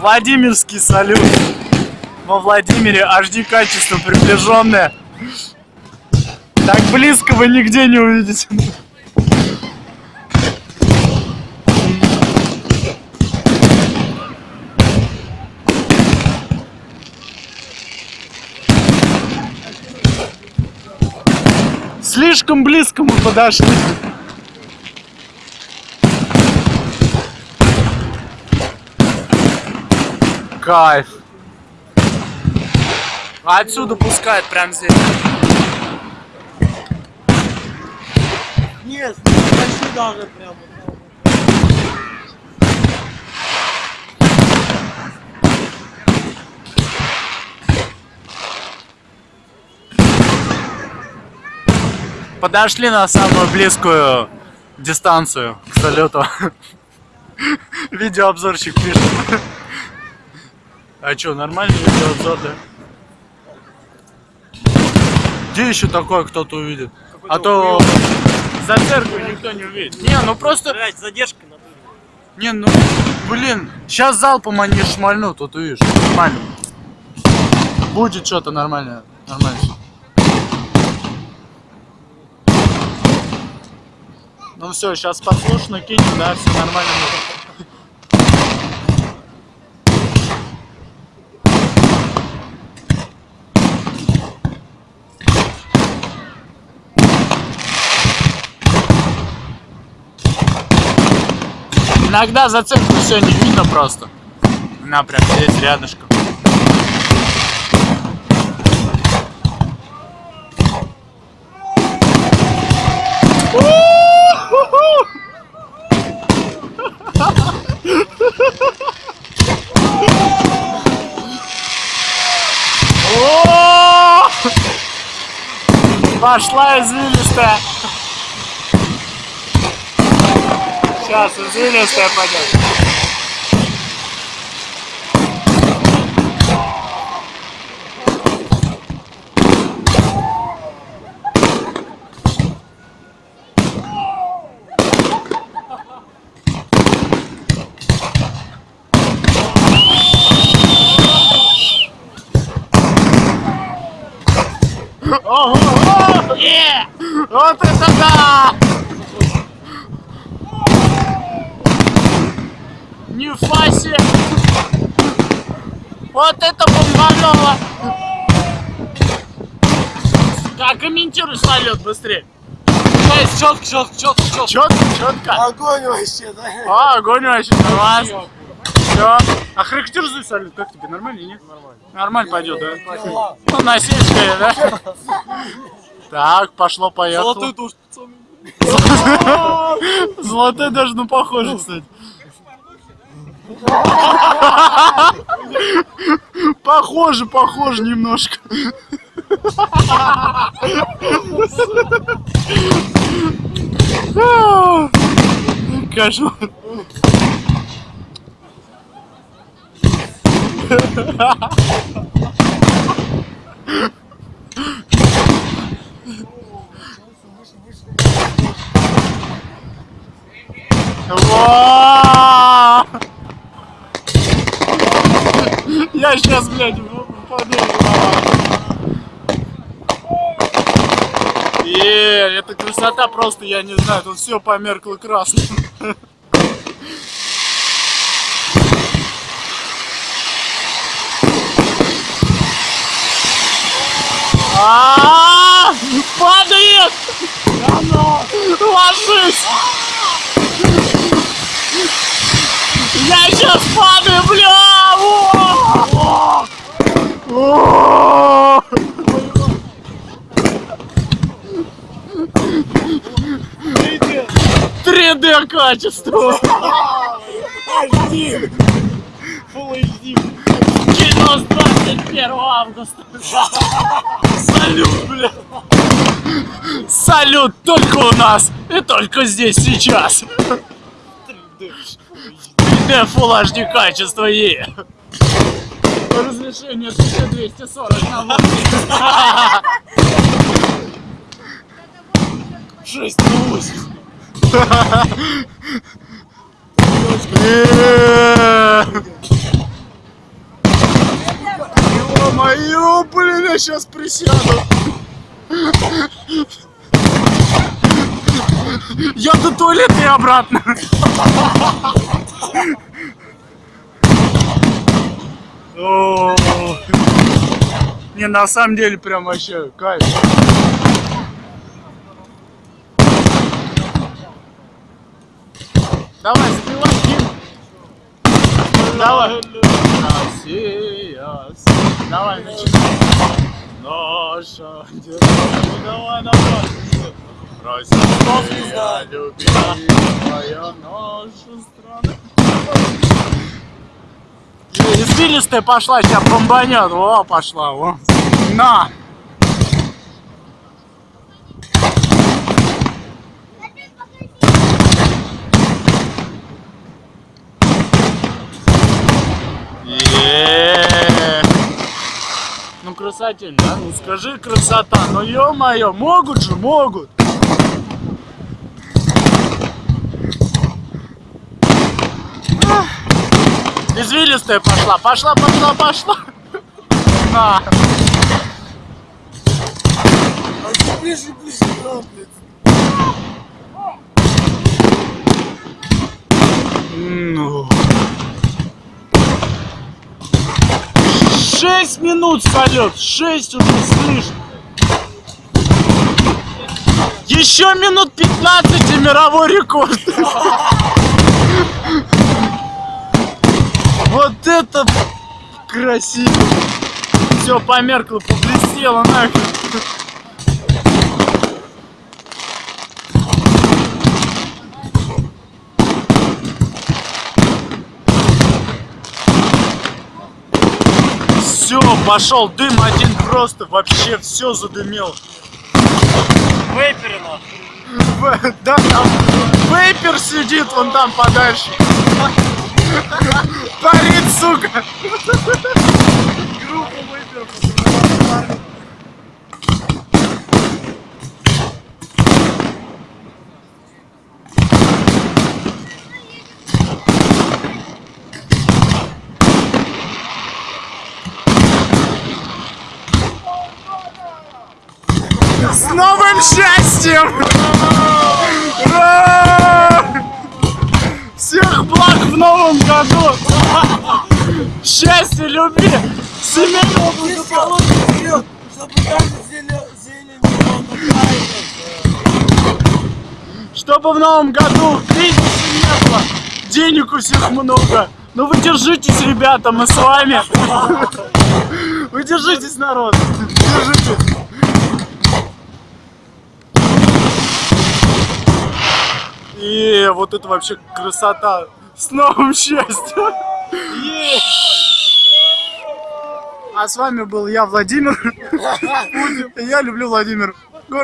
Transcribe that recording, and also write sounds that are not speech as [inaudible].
Владимирский салют. Во Владимире HD качество приближенное. Так близко вы нигде не увидите. Слишком близко мы подошли. Кайф. А отсюда пускает прям здесь. Нет, почти даже прямо. Подошли на самую близкую дистанцию к салюту. [laughs] Видеообзорщик пишет. А что, нормальный видеообзор, да? Где еще такое кто-то увидит? А то за церковью никто не увидит. Не, ну просто... Блять, задержка на Не, ну, блин, сейчас залпом они шмальнут, вот увидишь, нормально. Будет что-то нормальное, нормально. Ну все, сейчас послушно кинем, да, все нормально. Иногда за церковью все не видно просто. Она прям здесь рядышком. Пошла извилистая. Сейчас извилистая пойдет. Ого! Е! Вот это да! Нифига себе! Вот это бомбануло! Как комментируй салют быстрее! Четко, четко, четко, четко. Четко, четко. Огонь вообще, да? А, огонь вообще нормально. Все. А характеризуй салют, как тебе? Нормально или нет? Нормально. Нормально пойдет, да? Ну, на сельское, да? Так, пошло, поехало. Золотой душ, пацаны. Золотой даже, ну, похоже, кстати. Похоже, похоже немножко. Кошмар. Ва! Я сейчас, блядь, упаду. Е, это красота просто, я не знаю, тут все померкло красным. А, падает! Ложись! Я сейчас падаю, бля! О! О! 3D качество! HD. Full HD. Кино с 21 августа! Салют, бля! Салют только у нас и только здесь сейчас! 3D Full HD качество Е! Разрешение 1240 на 80. 6 на 8. Е! Ё, блин, я сейчас присяду. Я до туалета и обратно. Не, на самом деле прям вообще кайф. Давай, запивай гимн. Давай. Россия, давай, начинай. Наша держава, давай, давай. Россия, любимая наша страна. Извилистая пошла, тебя бомбанет. Во, пошла, во. На. Е. Ну красотень, да? Ну скажи красота, ну ё-моё, могут же, могут. Извилистая пошла, пошла, пошла, пошла. На. А ты ближе, ближе, да, блядь. Ну. Шесть минут салют, шесть уже слышно. Еще минут 15 и мировой рекорд. [laughs] Вот это красиво. Все померкло, поблестело нахер. Все, пошел дым один просто, вообще все задымел. Вейперина. Да, там вейпер сидит вон там подальше. Парит, сука. Группа вейперов. С новым счастьем! Всех благ в новом году! Счастья, любви, семейного благополучия! Чтобы в новом году кризиса не было, денег у всех много. Ну вы держитесь, ребята, мы с вами. Вы держитесь, народ. И вот это вообще красота. С новым счастьем. А с вами был я, Владимир. [laughs] Я люблю Владимир.